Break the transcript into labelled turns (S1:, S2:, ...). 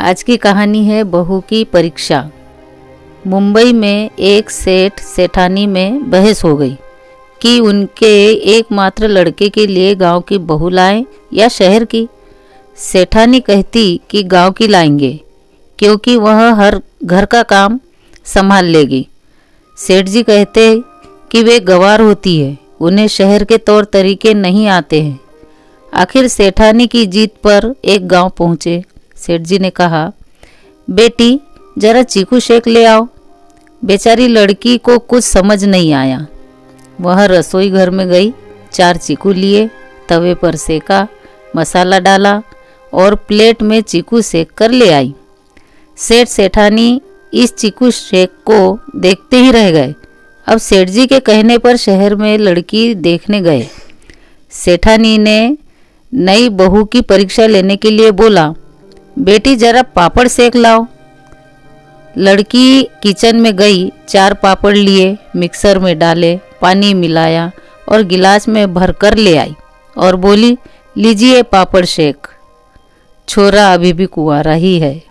S1: आज की कहानी है बहू की परीक्षा। मुंबई में एक सेठ सेठानी में बहस हो गई कि उनके एकमात्र लड़के के लिए गाँव की बहू लाएँ या शहर की। सेठानी कहती कि गाँव की लाएँगे, क्योंकि वह हर घर का काम संभाल लेगी। सेठ जी कहते कि वे गवार होती है, उन्हें शहर के तौर तरीके नहीं आते हैं। आखिर सेठानी की जीत पर एक गाँव पहुँचे। सेठ जी ने कहा, बेटी, जरा चीकू शेक ले आओ। बेचारी लड़की को कुछ समझ नहीं आया। वह रसोई घर में गई, चार चीकू लिए, तवे पर सेका, मसाला डाला और प्लेट में चीकू सेक कर ले आई। सेठ सेठानी इस चीकू शेक को देखते ही रह गए। अब सेठ जी के कहने पर शहर में लड़की देखने गए। सेठानी ने नई बहू की परीक्षा लेने के लिए बोला बेटी, जरा पापड़ सेक लाओ। लड़की किचन में गई, चार पापड़ लिए, मिक्सर में डाले, पानी मिलाया और गिलास में भर कर ले आई और बोली, लीजिए पापड़ शेक छोरा अभी भी कुआरा ही है।